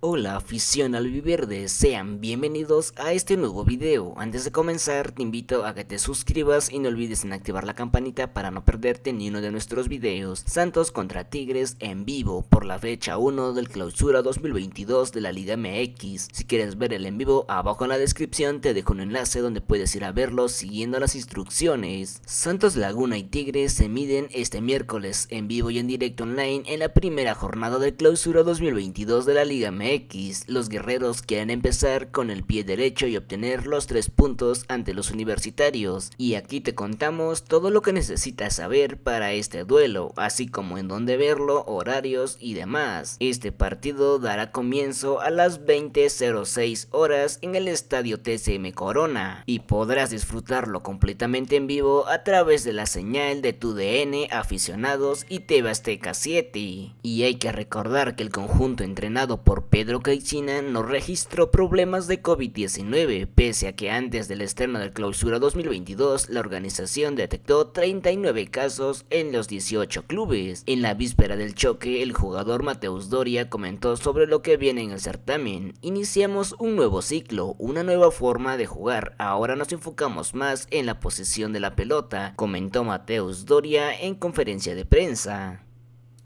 Hola afición al viverde, sean bienvenidos a este nuevo video. Antes de comenzar te invito a que te suscribas y no olvides en activar la campanita para no perderte ni uno de nuestros videos. Santos contra Tigres en vivo por la fecha 1 del clausura 2022 de la Liga MX. Si quieres ver el en vivo, abajo en la descripción te dejo un enlace donde puedes ir a verlo siguiendo las instrucciones. Santos Laguna y Tigres se miden este miércoles en vivo y en directo online en la primera jornada del clausura 2022 de la Liga MX X, los guerreros quieren empezar con el pie derecho y obtener los tres puntos ante los universitarios. Y aquí te contamos todo lo que necesitas saber para este duelo, así como en dónde verlo, horarios y demás. Este partido dará comienzo a las 20.06 horas en el estadio TCM Corona y podrás disfrutarlo completamente en vivo a través de la señal de tu DN aficionados y TV Azteca 7. Y hay que recordar que el conjunto entrenado por Pedro Caixina no registró problemas de COVID-19, pese a que antes del estreno de clausura 2022, la organización detectó 39 casos en los 18 clubes. En la víspera del choque, el jugador Mateus Doria comentó sobre lo que viene en el certamen. Iniciamos un nuevo ciclo, una nueva forma de jugar, ahora nos enfocamos más en la posición de la pelota, comentó Mateus Doria en conferencia de prensa.